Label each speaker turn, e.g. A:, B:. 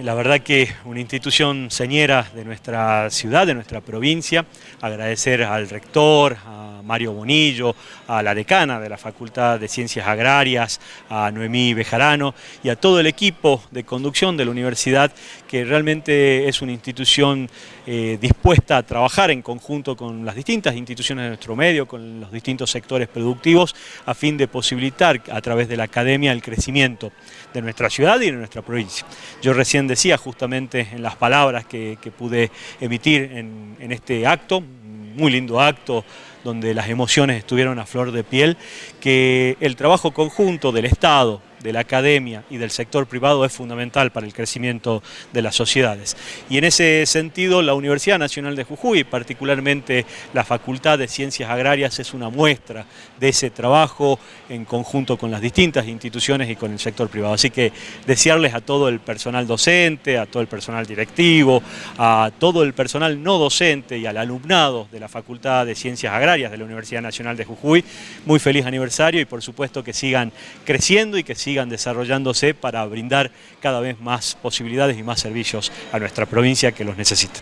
A: La verdad que una institución señera de nuestra ciudad, de nuestra provincia, agradecer al rector, a Mario Bonillo, a la decana de la Facultad de Ciencias Agrarias, a Noemí Bejarano y a todo el equipo de conducción de la universidad que realmente es una institución eh, dispuesta a trabajar en conjunto con las distintas instituciones de nuestro medio, con los distintos sectores productivos, a fin de posibilitar a través de la academia el crecimiento de nuestra ciudad y de nuestra provincia. Yo recién decía justamente en las palabras que, pude emitir en, en este acto, muy lindo acto, donde las emociones estuvieron a flor de piel, que el trabajo conjunto del Estado, de la academia y del sector privado es fundamental para el crecimiento de las sociedades. Y en ese sentido la Universidad Nacional de Jujuy, particularmente la Facultad de Ciencias Agrarias, es una muestra de ese trabajo en conjunto con las distintas instituciones y con el sector privado. Así que desearles a todo el personal docente, a todo el personal directivo, a todo el personal no docente y al alumnado de la Facultad de Ciencias Agrarias de la Universidad Nacional de Jujuy, muy feliz aniversario y por supuesto que sigan creciendo y que sigan desarrollándose para brindar cada vez más posibilidades y más servicios a nuestra provincia que los necesita.